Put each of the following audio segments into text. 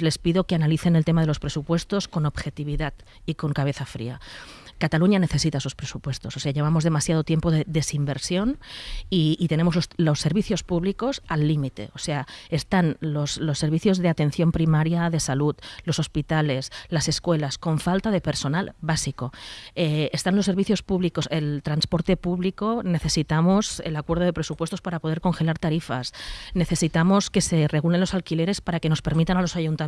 Les pido que analicen el tema de los presupuestos con objetividad y con cabeza fría. Cataluña necesita esos presupuestos. O sea, llevamos demasiado tiempo de desinversión y, tenemos los, servicios públicos al límite. O sea, están los, los servicios de atención primaria de salud, los hospitales, las escuelas, con falta de personal básico. Eh, están los servicios públicos, el transporte público, necesitamos el acuerdo de presupuestos para poder congelar tarifas. Necesitamos que se regulen los alquileres para que nos permitan a los ayuntamientos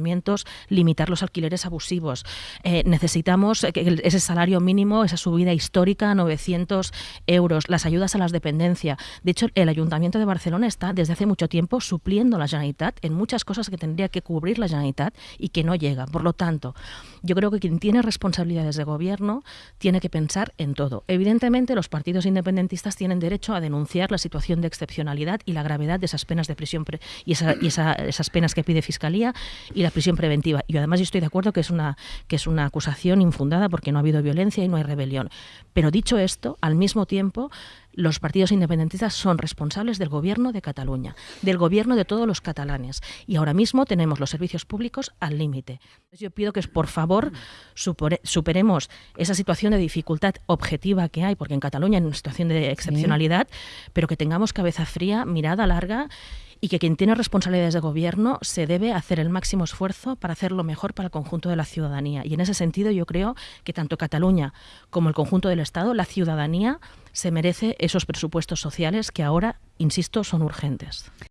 limitar los alquileres abusivos. Eh, necesitamos que ese salario mínimo mínimo, esa subida histórica a 900 euros, las ayudas a las dependencias. De hecho, el Ayuntamiento de Barcelona está desde hace mucho tiempo supliendo la Generalitat en muchas cosas que tendría que cubrir la Generalitat y que no llega. Por lo tanto, yo creo que quien tiene responsabilidades de gobierno tiene que pensar en todo. Evidentemente, los partidos independentistas tienen derecho a denunciar la situación de excepcionalidad y la gravedad de esas penas de prisión y, esa, y esa, esas penas que pide Fiscalía y la prisión preventiva. Y además yo estoy de acuerdo que es una, que es una acusación infundada porque no ha habido violencia y no hay rebelión. Pero dicho esto, al mismo tiempo, los partidos independentistas son responsables del gobierno de Cataluña, del gobierno de todos los catalanes. Y ahora mismo tenemos los servicios públicos al límite. Yo pido que, por favor, superemos esa situación de dificultad objetiva que hay, porque en Cataluña hay una situación de excepcionalidad, sí. pero que tengamos cabeza fría, mirada larga y que quien tiene responsabilidades de gobierno se debe hacer el máximo esfuerzo para hacer lo mejor para el conjunto de la ciudadanía. Y en ese sentido yo creo que tanto Cataluña como el conjunto del Estado, la ciudadanía, se merece esos presupuestos sociales que ahora, insisto, son urgentes.